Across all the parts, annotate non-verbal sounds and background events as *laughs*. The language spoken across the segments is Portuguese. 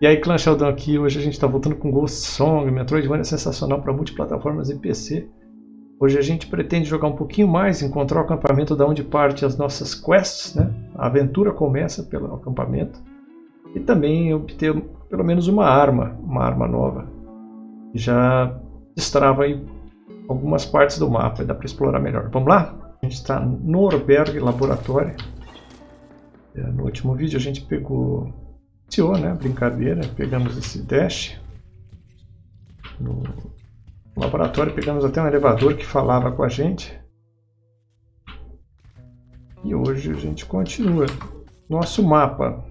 E aí, Clan Sheldon aqui, hoje a gente está voltando com Ghost Song, Metroidvania é sensacional para multiplataformas e PC. Hoje a gente pretende jogar um pouquinho mais, encontrar o acampamento da onde parte as nossas quests, né? A aventura começa pelo acampamento. E também obter pelo menos uma arma, uma arma nova. Já destrava aí algumas partes do mapa, dá para explorar melhor. Vamos lá? A gente está no Norberg Laboratório. É, no último vídeo a gente pegou iniciou, né? Brincadeira, pegamos esse dash no laboratório, pegamos até um elevador que falava com a gente. E hoje a gente continua. Nosso mapa.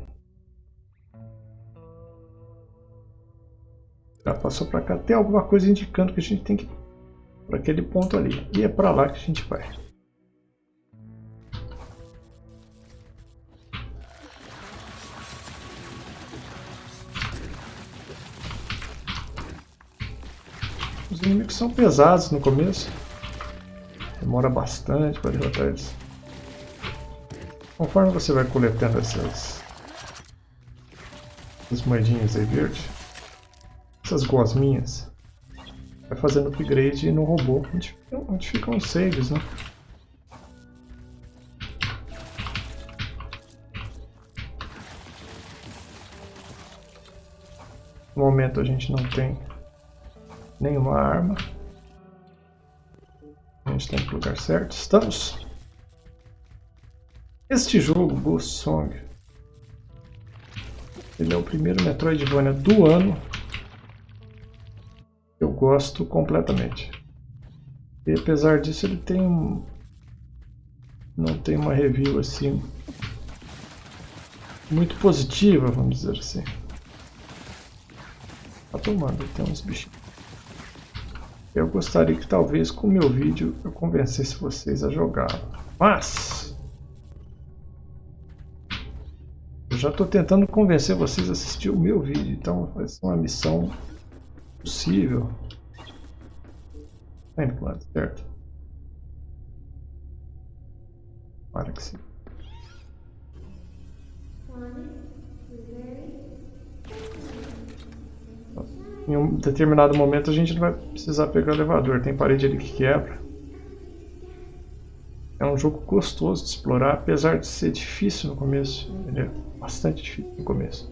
Já passou para cá. Tem alguma coisa indicando que a gente tem que ir para aquele ponto ali. E é para lá que a gente vai. Inimigos são pesados no começo. Demora bastante para derrotar eles. Conforme você vai coletando essas, essas moedinhas aí verde, essas gosminhas, vai fazendo upgrade no robô, onde, onde ficam os saves, né? No momento a gente não tem nenhuma arma. A gente tem que lugar certo. Estamos. Este jogo, Ghost Song, ele é o primeiro Metroidvania do ano. Eu gosto completamente. E apesar disso ele tem um... Não tem uma review assim... Muito positiva, vamos dizer assim. Tá tomando, tem uns bichinhos. Eu gostaria que talvez com o meu vídeo eu convencesse vocês a jogar. Mas... Eu já estou tentando convencer vocês a assistir o meu vídeo, então vai ser uma missão possível. Tá indo lado certo? Para que sim. Em um determinado momento a gente não vai precisar pegar o elevador, tem parede ali que quebra. É um jogo gostoso de explorar, apesar de ser difícil no começo. Ele é bastante difícil no começo.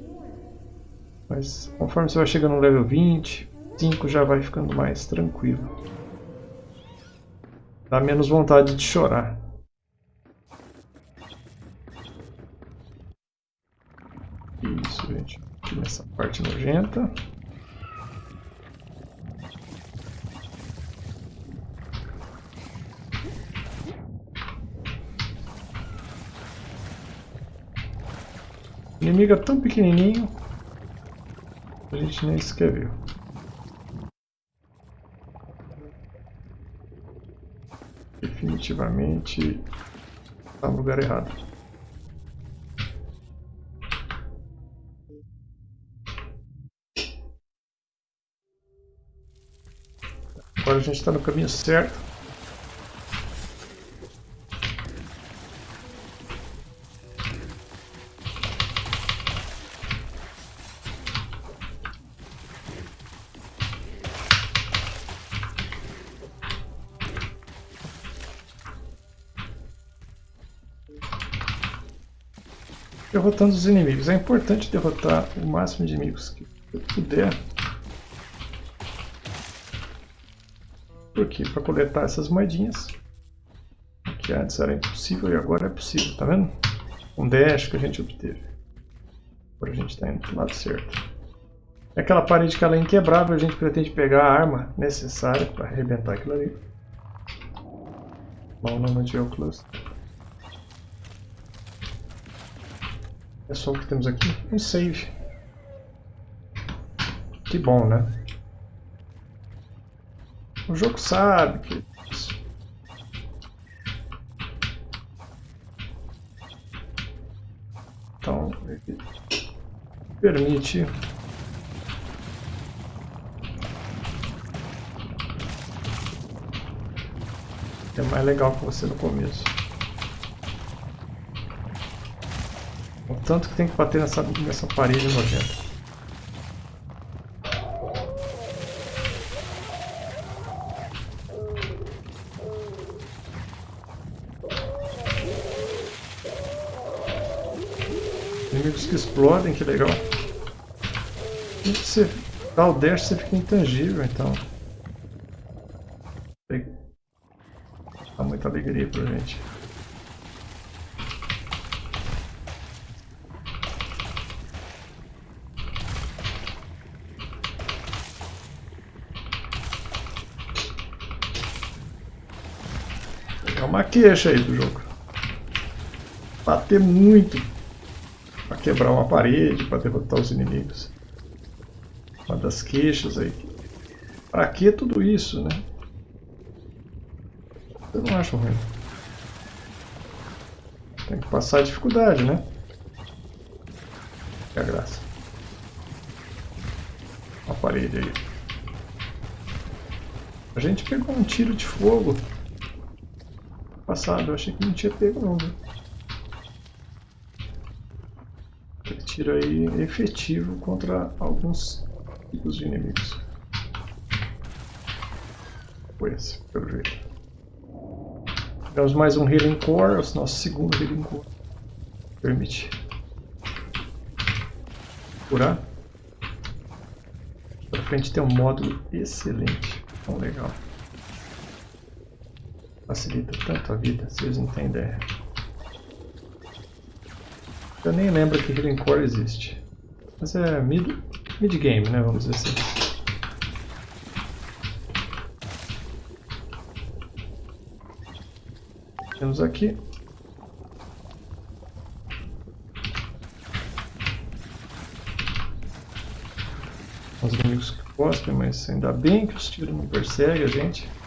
Mas conforme você vai chegando no level 20, 5 já vai ficando mais tranquilo. Dá menos vontade de chorar. Isso, gente. Nessa parte nojenta. Inimigo é tão pequenininho a gente nem sequer viu. Definitivamente está no lugar errado. Agora a gente está no caminho certo. Derrotando os inimigos. É importante derrotar o máximo de inimigos que puder. Por quê? Para coletar essas moedinhas. Que antes era impossível e agora é possível, tá vendo? Um dash que a gente obteve. Agora a gente está indo para o lado certo. É aquela parede que ela é inquebrável, a gente pretende pegar a arma necessária para arrebentar aquilo ali. Bom, não de Cluster. É só o que temos aqui? Um save. Que bom, né? O jogo sabe que... Então, ele permite... É mais legal que você no começo. tanto que tem que bater nessa, nessa parede nojenta. Inimigos que explodem, que legal. E você dá o dash, você fica intangível, então. Queixa aí do jogo. Bater muito para quebrar uma parede, para derrotar os inimigos. Uma das queixas aí. Para que tudo isso, né? Eu não acho ruim. Tem que passar a dificuldade, né? Que a graça. Uma parede aí. A gente pegou um tiro de fogo passado, eu achei que não tinha pego não? Aquele tiro aí efetivo contra alguns tipos de inimigos. Foi esse, pelo jeito. Temos mais um Healing Core, o nosso segundo Healing Core. Permite curar. Pra frente tem um módulo excelente. Tão legal facilita tanto a vida, vocês não têm ideia. Eu nem lembro que Healing Core existe. Mas é mid, mid game, né? Vamos dizer assim. Temos aqui os inimigos que cospem, mas ainda bem que os tiros não perseguem a gente.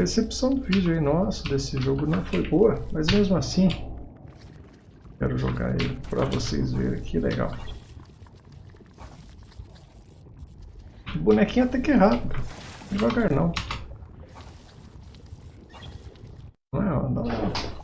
Recepção do vídeo aí nosso desse jogo não foi boa, mas mesmo assim quero jogar ele para vocês verem que legal. O bonequinho até que é rápido, devagar não é, não, não.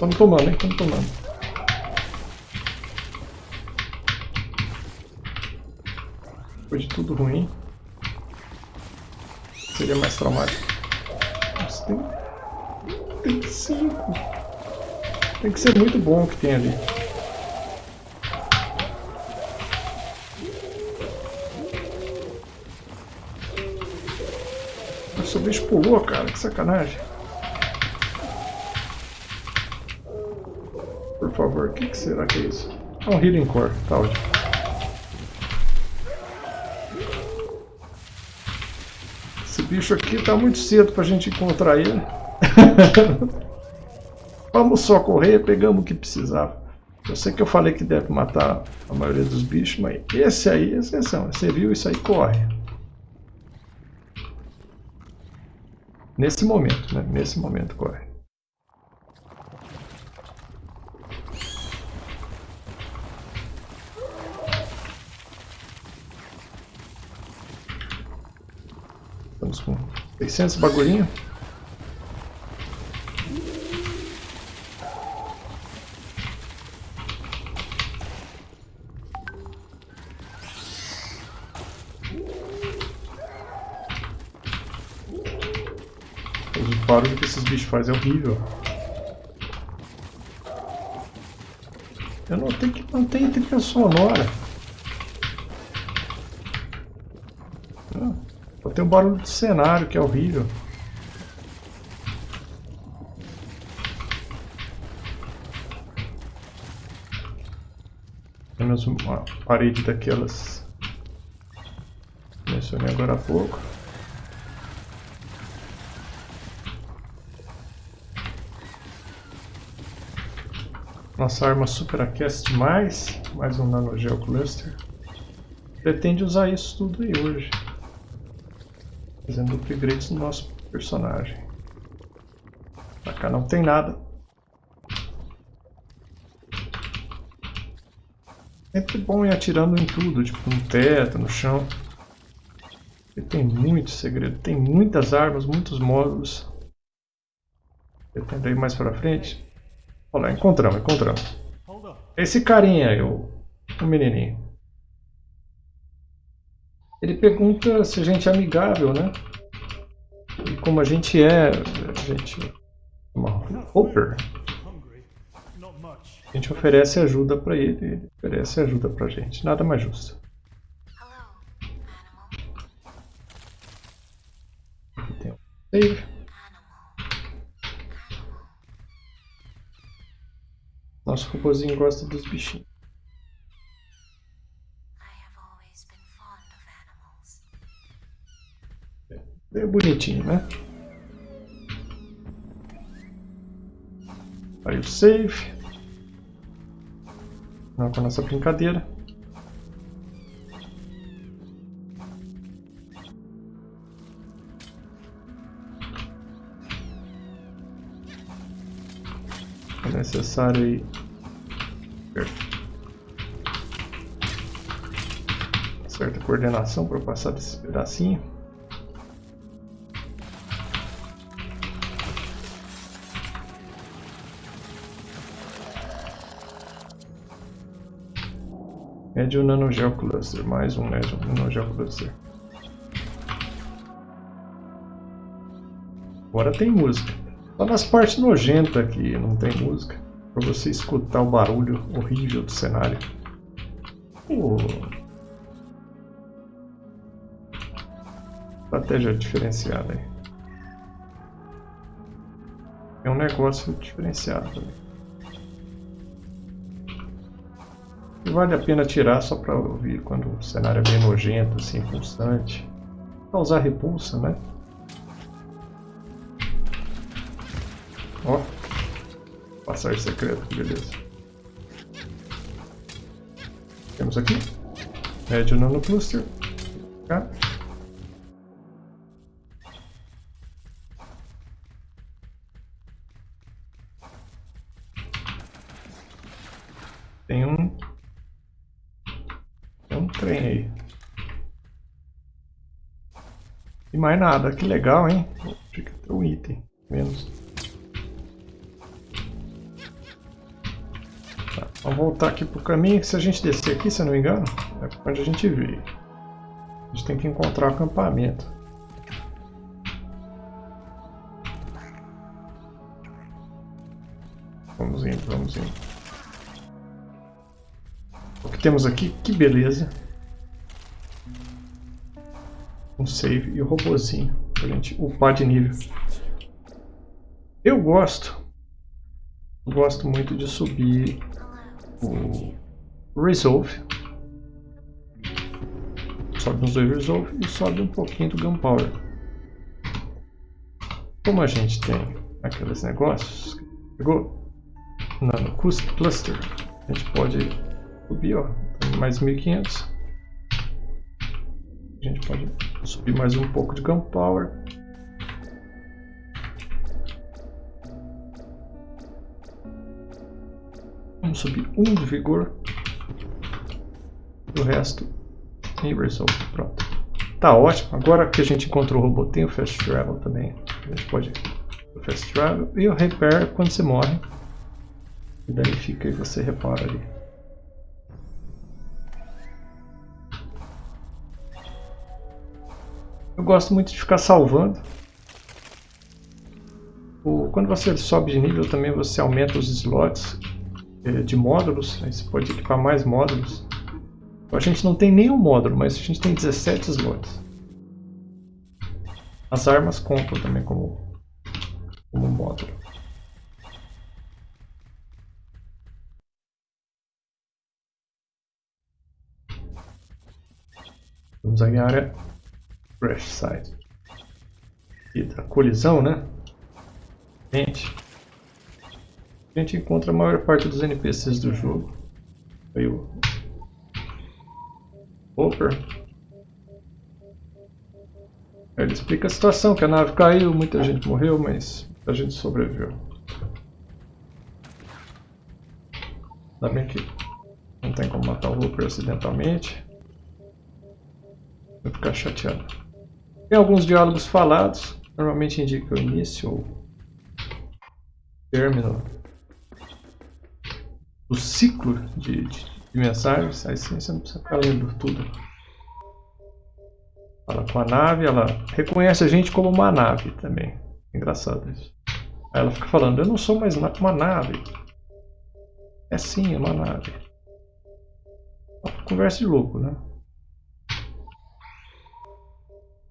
Estamos tomando, hein? Estamos tomando. Depois de tudo ruim. Seria mais traumático. Nossa, tem... Tem cinco. Tem que ser muito bom o que tem ali. Nossa, o bicho pulou, cara. Que sacanagem. Favor. O que, que, será que é isso? É um Healing Core, tá ótimo. Esse bicho aqui tá muito cedo pra gente encontrar ele. *laughs* Vamos só correr, pegamos o que precisava. Eu sei que eu falei que deve matar a maioria dos bichos, mas esse aí é exceção. Você viu isso aí, corre. Nesse momento, né? Nesse momento corre. Estamos com 600 bagulhinho. O barulho que esses bichos fazem é horrível. Eu não tenho que manter trilha sonora. Tem o barulho do cenário, que é horrível. Temos uma parede daquelas que mencionei agora há pouco. Nossa arma superaquece demais. Mais um nanogel cluster. Pretende usar isso tudo aí hoje fazendo upgrades no nosso personagem. Pra cá não tem nada. Sempre bom ir atirando em tudo, tipo no teto, no chão. E tem muito segredo, tem muitas armas, muitos módulos. Tenta ir mais pra frente. Olha lá, encontramos, encontramos. Esse carinha aí, o, o menininho. Ele pergunta se a gente é amigável, né? E como a gente é, a gente... Uma Hopper. A gente oferece ajuda para ele, ele oferece ajuda pra gente. Nada mais justo. Aqui tem um save. Nosso robôzinho gosta dos bichinhos. É bonitinho, né? Aí o save. Não com a nossa brincadeira. É necessário aí. Certa coordenação para passar desse pedacinho. Médio Nanogel Cluster, mais um Médio Nanogel Cluster. Agora tem música. Só nas partes nojentas aqui não tem música. Para você escutar o barulho horrível do cenário. Oh. Estratégia diferenciada aí. É um negócio diferenciado também. Vale a pena tirar só para ouvir quando o cenário é bem nojento, assim, pulsante. Causar repulsa, né? Ó. Passagem secreta, beleza. Temos aqui. Médio nano cluster. Cá. Mais nada, que legal, hein? Fica ter um item, menos. Tá, vamos voltar aqui pro caminho, se a gente descer aqui, se eu não me engano, é onde a gente veio. A gente tem que encontrar o acampamento. Vamos indo, vamos indo. O que temos aqui, que beleza um save e o robozinho pra gente upar de nível. Eu gosto, gosto muito de subir o Resolve. Sobe uns dois Resolve e sobe um pouquinho do Gunpowder. Como a gente tem aqueles negócios, pegou Nano Cluster, a gente pode subir, ó, mais 1500. A gente pode subir mais um pouco de Gunpowder. Vamos subir um de vigor. E o resto em Resolve. Pronto. Tá ótimo. Agora que a gente encontrou o robô, tem o Fast Travel também. A gente pode o Fast Travel e o Repair quando você morre. E daí fica e você repara ali. Eu gosto muito de ficar salvando. Quando você sobe de nível também você aumenta os slots eh, de módulos. Aí você pode equipar mais módulos. A gente não tem nenhum módulo, mas a gente tem 17 slots. As armas contam também como, como módulo. Vamos à área Crash Site. E da colisão, né? Gente, a gente encontra a maior parte dos NPCs do jogo. Aí o Hopper. Ele explica a situação, que a nave caiu, muita gente morreu, mas a gente sobreviveu. Ainda bem que não tem como matar o Hopper acidentalmente. Vou ficar chateado. Tem alguns diálogos falados, normalmente indica o início ou término do ciclo de, de, de mensagens, aí sim você não precisa ficar lendo tudo. Fala com a nave, ela reconhece a gente como uma nave também. Engraçado isso. Aí ela fica falando, eu não sou mais uma nave. É sim, é uma nave. Conversa de louco, né?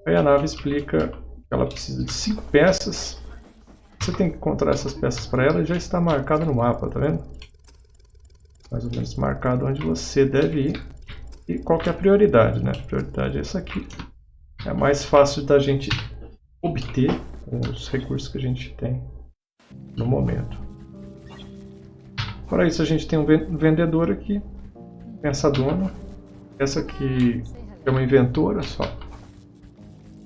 Aí a nave explica que ela precisa de cinco peças. Você tem que encontrar essas peças para ela já está marcado no mapa, tá vendo? Mais ou menos marcado onde você deve ir e qual que é a prioridade, né? A prioridade é essa aqui. É mais fácil da gente obter com os recursos que a gente tem no momento. Para isso a gente tem um vendedor aqui, essa dona, essa aqui é uma inventora só,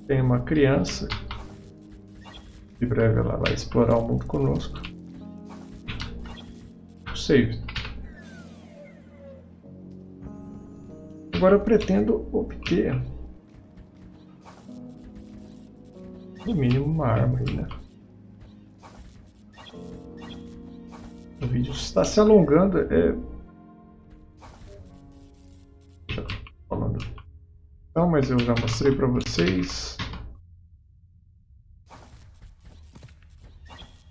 tem uma criança, em breve ela vai explorar o mundo conosco. Save. Agora eu pretendo obter no mínimo uma arma aí, né? O vídeo está se alongando, é... Não, mas eu já mostrei para vocês.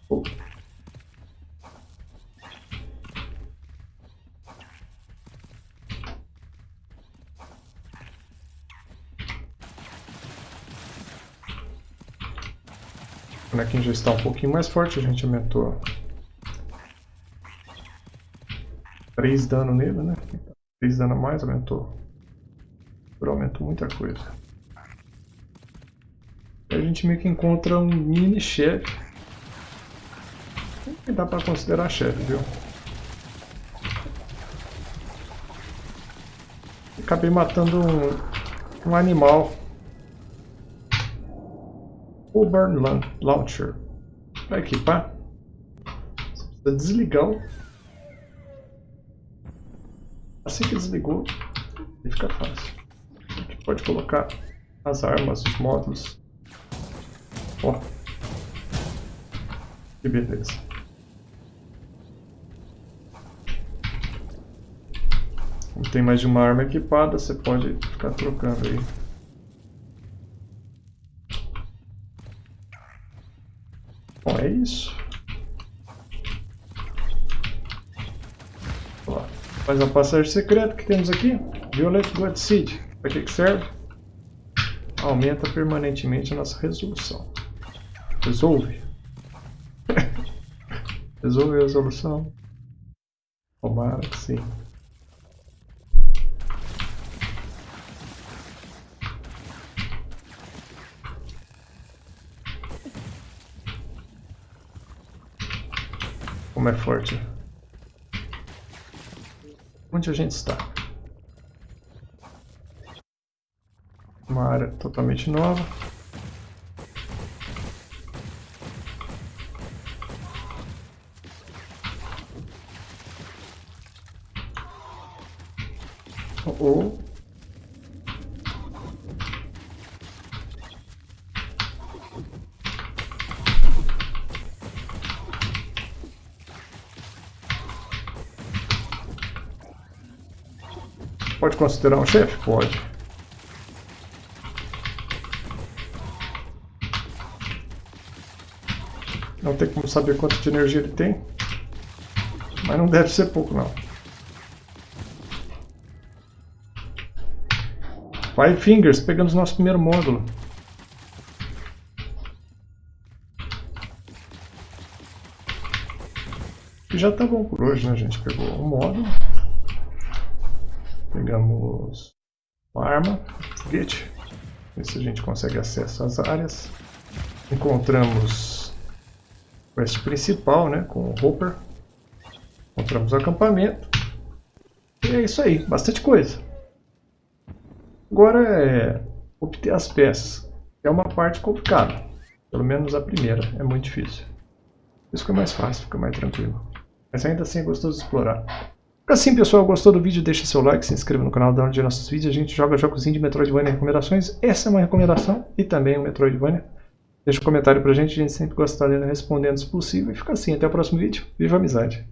O bonequinho já está um pouquinho mais forte, a gente aumentou 3 dano nele, né? 3 dano a mais, aumentou. Aumentou muita coisa. a gente meio que encontra um mini chefe. Dá pra considerar chefe, viu? Acabei matando um, um animal. O Burn Launcher. Para equipar, você precisa desligar Assim que desligou, ele fica fácil. Pode colocar as armas, os módulos. Ó. Que beleza. Como tem mais de uma arma equipada, você pode ficar trocando aí. Bom, é isso. Faz a passagem secreta que temos aqui. Violet Blood. Para que, que serve? Aumenta permanentemente a nossa resolução. Resolve. *laughs* Resolve a resolução. Tomara que sim. Como é forte. Onde a gente está? Uma área totalmente nova. Ou Pode considerar um chefe? Pode. Não tem como saber quanto de energia ele tem. Mas não deve ser pouco, não. Five Fingers, pegamos nosso primeiro módulo. E já tá bom por hoje, né, gente? Pegou um módulo. Pegamos uma arma, foguete, ver se a gente consegue acesso às áreas. Encontramos quest principal, né, com o Hopper. Encontramos o acampamento. E é isso aí, bastante coisa. Agora é obter as peças. É uma parte complicada. Pelo menos a primeira é muito difícil. Isso fica mais fácil, fica mais tranquilo. Mas ainda assim é gostoso de explorar. Assim, pessoal, gostou do vídeo? Deixa seu like, se inscreva no canal, dá um de nossos vídeos. A gente joga jogos de Metroidvania recomendações. Essa é uma recomendação e também um Metroidvania. Deixa um comentário pra gente, a gente sempre gosta de estar lendo respondendo se possível. E fica assim, até o próximo vídeo. Viva a amizade!